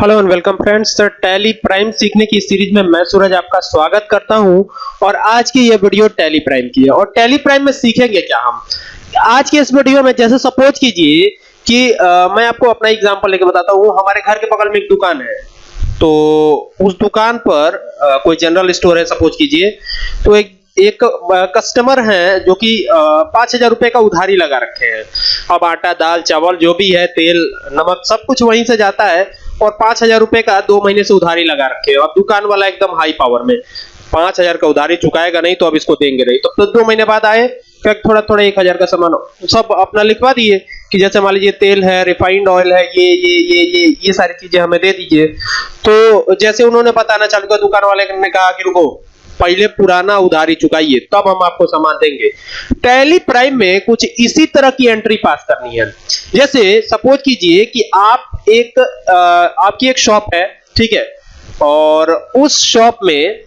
Hello and welcome friends sir Tally Prime सीखने की series में मैं सूरज आपका स्वागत करता हूँ और आज की ये वीडियो टैली प्राइम की है। और टैली प्राइम में सीखेंगे क्या हम? आज के इस वीडियो में जैसे सपोज़ कीजिए कि आ, मैं आपको अपना एग्जांपल लेके बताता हूँ। हमारे घर के बगल में एक दुकान है। तो उस दुकान पर आ, कोई जनरल स्टोर है सपोज़ कीजिए। तो एक एक कस्टमर हैं जो कि पाँच हज़ार रुपए का उधारी लगा रखे हैं। अब आटा दाल चावल जो भी है तेल नमक सब कुछ वहीं से जाता है। और पाँच हज़ार रुपए का दो महीने से उधारी लगा रखे हो। अब दुकान वाला एकदम हाई पावर में पाँच हज़ार का उधारी चुकाएगा नहीं तो अब इसको देंगे नहीं। तो, तो दो महीने बाद आए फिर थोड़ा थोड़ा एक हज़ार का सामान सब अपना लिखवा दिए कि जैसे मान लीजिए तेल है रिफाइंड ऑयल है ये ये ये ये ये सारी चीज़ें हमें दे दीजिए। तो जैसे उन्होंने बताना चालू किया दुकान वाले ने कहा कि रुको पहले पुराना उधारी चुकाइए तब हम आपको सामान देंगे। टैली प्राइम में कुछ इसी तरह की एंट्री पास करनी है। जैसे सपोज़ कीजिए कि आप एक आ, आपकी एक शॉप है ठीक है? और उस शॉप में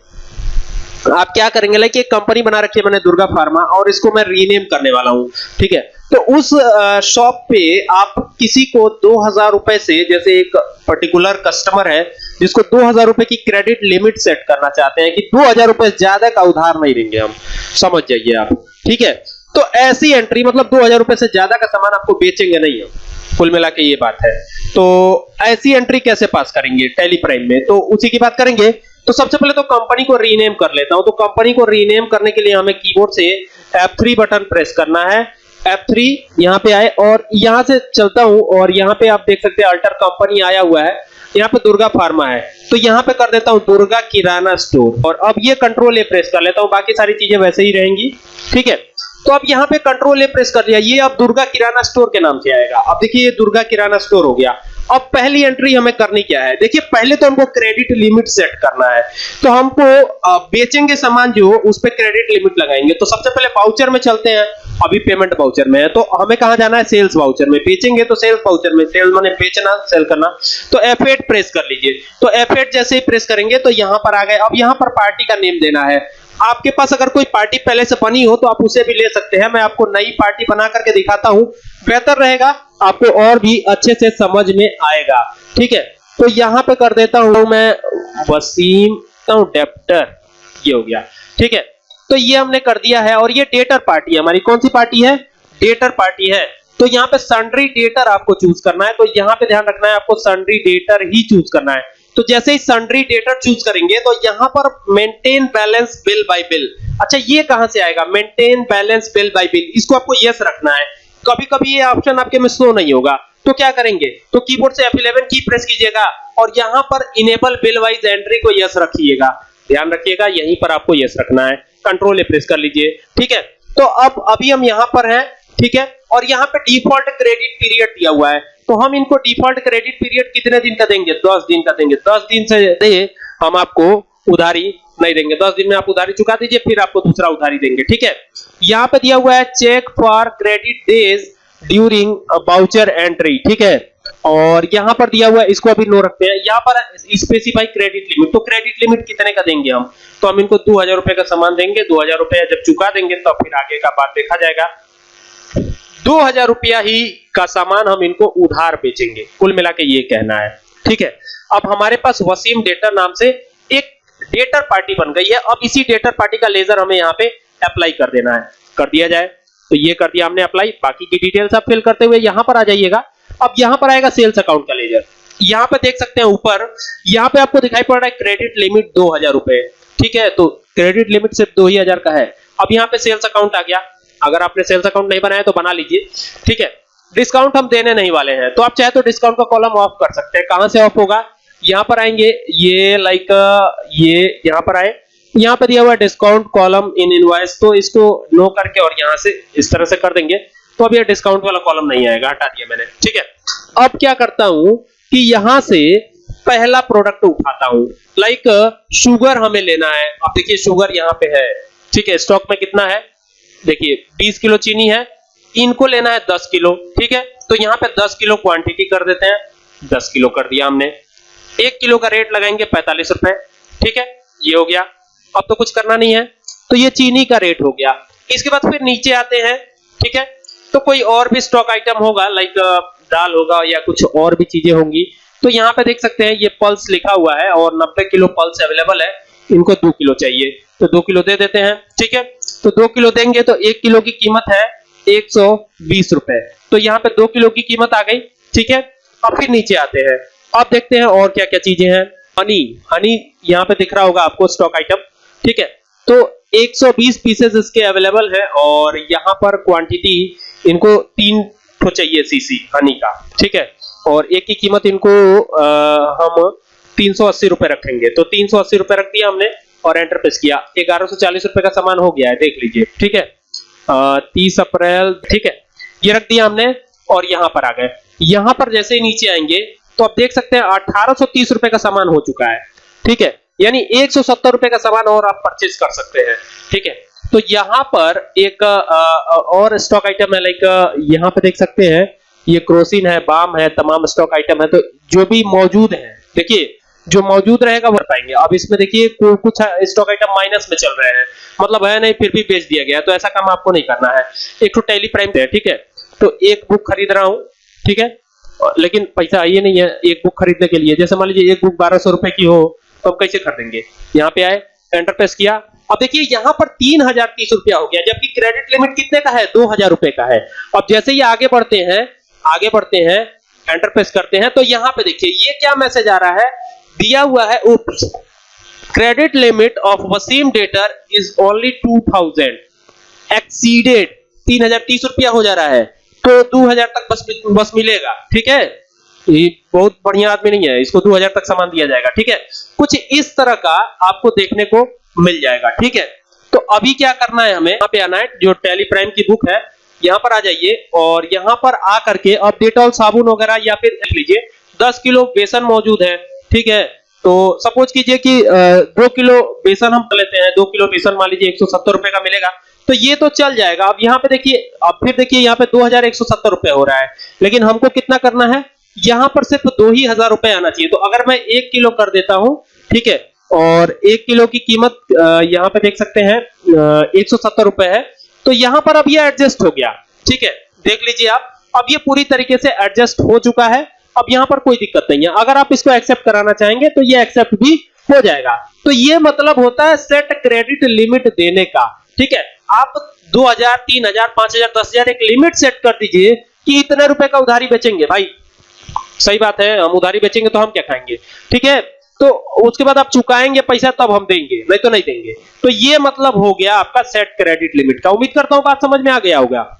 आप क्या करेंगे लाइक एक कंपनी बना रखी है मैंने दुर्गा फार्मा और इसको मैं रीनेम करने वाला हूँ ठीक है? तो उस शॉप पे आप किसी को दो हज़ार रुपए से जैसे एक पर्टिकुलर कस्टमर है जिसको दो हज़ार रुपए की क्रेडिट लिमिट सेट करना चाहते हैं कि दो हज़ार रुपए ज़्यादा का उधार नहीं देंगे हम। समझ जाइए आप। ठीक है? तो ऐसी एंट्री मतलब दो हज़ार रुपए से ज़्यादा का सामान आपको बेचेंगे नहीं हम। कुल मिला के ये बात है। तो ऐसी एंट्री कैसे पास करेंगे टेलीप्राइम में? तो उसी की बात करेंगे। तो सबसे पहले तो कंपनी को रीनेम कर लेता हूँ। तो कंपनी को रीनेम करने के लिए हमें कीबोर्ड से F3 बटन प्रेस करना है। F3 यहाँ पे आए और यहाँ से चलता हूँ और यहाँ पे आप देख सकते हैं अल्टर कंपनी आया हुआ है। यहाँ पे दुर्गा फार्मा है। तो यहाँ पे कर देता हूँ दुर्गा किराना स्टोर। और अब ये कंट्रोल ए प्रेस कर लेता हूँ, बाकी सारी चीज़ें वैसे ही रहेंगी। ठीक है? तो अब यहाँ पे कंट्रोल ए प्रेस कर लिया ये अब दुर्गा किराना स्टोर के नाम से आएगा। अब देखिए, ये दुर्गा किराना स्टोर हो गया। अब पहली एंट्री हमें करनी क्या है? देखिए, पहले तो हमको क्रेडिट लिमिट सेट करना है। तो हमको बेचेंगे सामान जो, उस पर क्रेडिट लिमिट लगाएँगे। तो सबसे पहले वाउचर में चलते हैं। अभी पेमेंट वाउचर में है तो हमें कहा जाना है? सेल्स वाउचर में। बेचेंगे तो सेल्स वाउचर में। सेल्स माने बेचना सेल करना। तो F8 प्रेस कर लीजिए। तो F8 जैसे ही प्रेस करेंगे तो यहाँ पर आ गए। अब यहाँ पर पार्टी का नेम देना है। आपके पास अगर कोई पार्टी पहले से बनी हो तो आप उसे भी ले सकते हैं। मैं आपको नई पार्टी बना करके दिखाता हूँ। बेहतर रहेगा, आपको और भी अच्छे से समझ में आएगा। ठीक है? तो यहाँ पे कर देता हूँ मैं, वसीम डेप्टर ये हो गया। ठीक है? तो ये हमने कर दिया है और ये डेटर पार्टी है। हमारी कौन सी पार्टी है? डेटर पार्टी है। तो यहाँ पे सन्ड्री डेटर आपको चूज़ करना है। तो यहाँ पे ध्यान रखना है, आपको सन्ड्री डेटर ही चूज़ करना है। तो जैसे ही सन्ड्री डेटर चूज़ करेंगे तो यहाँ पर maintain balance bill by bill अच्छा ये कहाँ से आएगा? Maintain balance bill by bill इसको आपको यस रखना है। कभी कभी ये ऑप्शन आपके में शो नहीं होगा। तो क्या करेंगे? तो कीबोर्ड से F11 की प्रेस कीजिएगा और यहाँ पर इनेबल बिल वाइज एंट्री को यस रखिएगा। ध्यान रखिएगा, यहीं पर आपको यस रखना है। कंट्रोल ए प्रेस कर लीजिए, ठीक है? तो अब, अभी हम यहाँ पर हैं, ठीक है? और यहाँ पे डिफ़ॉल्ट क्रेडिट पीरियड दिया हुआ है। तो हम इनको डिफ़ॉल्ट क्रेडिट पीरियड कितने दिन का देंगे? दस दिन का देंगे। दस दिन से दे, हम आपको उधारी नहीं देंगे। दस दिन में आप उधारी चुका दीजिए, फिर आपको दूसरा उधारी देंगे, ठीक है? यहाँ पे दिया हुआ है check for credit days during voucher entry ठीक है? और यहाँ पर दिया हुआ है, इसको अभी नो रखते हैं। यहाँ पर स्पेसिफाई क्रेडिट लिमिट तो क्रेडिट लिमिट कितने का देंगे हम? तो हम इनको दो हज़ार रुपए का सामान देंगे। दो हज़ार रुपया जब चुका देंगे तो फिर आगे का बात देखा जाएगा। दो हज़ार रुपया ही का सामान हम इनको उधार बेचेंगे। कुल मिला के ये कहना है। ठीक है? अब हमारे पास वसीम डेटर नाम से एक डेटर पार्टी बन गई है। अब इसी डेटर पार्टी का लेजर हमें यहाँ पे अप्लाई कर देना है। कर दिया जाए। तो ये कर दिया हमने अप्लाई बाकी की डिटेल्स आप फिल करते हुए यहाँ पर आ जाइएगा। अब यहाँ पर आएगा सेल्स अकाउंट का लेजर। यहाँ पे देख सकते हैं ऊपर, यहाँ पे आपको दिखाई पड़ रहा है क्रेडिट लिमिट दो हज़ार रुपए। ठीक है तो क्रेडिट लिमिट सिर्फ़ दो ही हज़ार का है। अब यहाँ पे सेल्स अकाउंट आ गया। अगर आपने सेल्स अकाउंट नहीं बनाया तो बना लीजिए। ठीक है, डिस्काउंट हम देने नहीं वाले हैं। तो आप चाहे तो डिस्काउंट का कॉलम ऑफ़ कर सकते हैं। कहाँ से ऑफ़ होगा? यहाँ पर आएँगे। ये लाइक ये यहाँ पर आए। यहाँ पर दिया हुआ डिस्काउंट कॉलम इन इनवॉइस तो इसको नो करके और यहाँ से इस तरह से कर देंगे। तो अब ये डिस्काउंट वाला कॉलम नहीं आएगा, हटा दिया मैंने। ठीक है? अब क्या करता हूँ कि यहाँ से पहला प्रोडक्ट उठाता हूँ। लाइक शुगर हमें लेना है। अब देखिए शुगर यहाँ पे है। ठीक है स्टॉक में कितना है? देखिए 20 किलो चीनी है। इनको लेना है 10 किलो। ठीक है? तो यहाँ पे 10 किलो क्वांटिटी कर देते हैं। 10 किलो कर दिया हमने। एक किलो का रेट लगाएँगे पैंतालीस रुपए। ठीक है? ये हो गया। अब तो कुछ करना नहीं है। तो ये चीनी का रेट हो गया। इसके बाद फिर नीचे आते हैं। ठीक है? तो कोई और भी स्टॉक आइटम होगा लाइक दाल होगा या कुछ और भी चीज़ें होंगी तो यहाँ पे देख सकते हैं ये पल्स लिखा हुआ है और 90 किलो पल्स अवेलेबल है। इनको दो किलो चाहिए तो दो किलो दे देते हैं, ठीक है? तो दो किलो देंगे तो एक किलो की कीमत है एक सौ बीस रुपए। तो यहाँ पे दो किलो की कीमत आ गई, ठीक है? अब फिर नीचे आते हैं। अब देखते हैं और क्या क्या चीज़ें हैं। हनी हनी यहाँ पे दिख रहा होगा आपको स्टॉक आइटम ठीक है? तो 120 पीसेस इसके अवेलेबल है और यहाँ पर क्वांटिटी इनको तीन तो चाहिए सीसी हनी का ठीक है? और एक की कीमत इनको आ, हम तीन सौ अस्सी रुपए रखेंगे। तो तीन सौ अस्सी रुपए रख दिया हमने और एंटर प्रेस किया। ग्यारह सौ चालीस रुपए का सामान हो गया है देख लीजिए ठीक है? तीस अप्रैल ठीक है? ये रख दिया हमने और यहाँ पर आ गए। यहाँ पर जैसे ही नीचे आएँगे तो आप देख सकते हैं अठारह तीस रुपए का सामान हो चुका है ठीक है? यानी एक सौ सत्तर रुपए का सामान और आप परचेज कर सकते हैं ठीक है? तो यहाँ पर एक और स्टॉक आइटम है लाइक यहाँ पे देख सकते हैं, ये क्रोसिन है, बाम है, तमाम स्टॉक आइटम है तो जो भी मौजूद है, देखिए, जो मौजूद रहेगा वो पाएँगे। अब इसमें देखिए कुछ स्टॉक आइटम माइनस में चल रहे हैं। मतलब है नहीं, फिर भी बेच दिया गया तो ऐसा काम आपको नहीं करना है। एक तो टेली प्राइम है, ठीक है? तो एक बुक खरीद रहा हूँ, ठीक है? लेकिन पैसा आइए नहीं है, एक बुक खरीदने के लिए। जैसे मान लीजिए, एक बुक बारह सौ रुपए की हो तो कैसे खरीदेंगे? यहाँ पे आए एंटर प्रेस किया अब देखिए, यहाँ पर तीन हज़ार तीस रुपया हो गया, जबकि क्रेडिट लिमिट कितने का है? दो हज़ार रुपए का है। अब जैसे ही आगे बढ़ते हैं, आगे बढ़ते हैं एंटर प्रेस करते हैं तो यहाँ पे देखिए, ये क्या मैसेज आ रहा है? दिया हुआ है oops credit limit of Waseem debtor is only two thousand exceeded तीन हज़ार तीस रुपया हो जा रहा है। तो दो हज़ार तक बस बस मिलेगा, ठीक है? ये बहुत बढ़िया आदमी नहीं है, इसको दो हज़ार तक सामान दिया जाएगा, ठीक है? कुछ इस तरह का आपको देखने को मिल जाएगा, ठीक है? तो अभी क्या करना है हमें? यहाँ पे आना है, जो टेली प्राइम की बुक है, यहाँ पर आ जाइए और यहाँ पर आ करके अब डेटॉल साबुन वगैरह या फिर लिख लीजिए, दस किलो बेसन मौजूद है, ठीक है? तो सपोज़ कीजिए कि दो किलो बेसन हम लेते हैं, दो किलो बेसन मान लीजिए एक सौ सत्तर रुपए का मिलेगा तो ये तो चल जाएगा। अब यहाँ पे देखिए, अब फिर देखिए यहाँ पे दो हज़ार एक सौ सत्तर रुपए हो रहा है, लेकिन हमको कितना करना है? यहाँ पर सिर्फ़ दो ही हज़ार रुपए आना चाहिए। तो अगर मैं एक किलो कर देता हूँ, ठीक है और एक किलो की कीमत यहाँ पे देख सकते हैं एक सौ सत्तर रुपए है। तो यहाँ पर अब ये एडजस्ट हो गया। ठीक है? देख लीजिए आप। अब ये पूरी तरीके से एडजस्ट हो चुका है। अब यहाँ पर कोई दिक्कत नहीं है। अगर आप इसको एक्सेप्ट कराना चाहेंगे तो ये एक्सेप्ट भी हो जाएगा। तो ये मतलब होता है सेट क्रेडिट लिमिट देने का। ठीक है? आप 2000 3000 5000 10000 एक लिमिट सेट कर दीजिए कि इतने रुपए का उधारी बेचेंगे। भाई, सही बात है, हम उधारी बेचेंगे तो हम क्या खाएँगे? ठीक है? तो उसके बाद आप चुकाएँगे पैसा, तब हम देंगे, नहीं तो नहीं देंगे। तो ये मतलब हो गया आपका सेट क्रेडिट लिमिट का। उम्मीद करता हूँ बात समझ में आ गया होगा।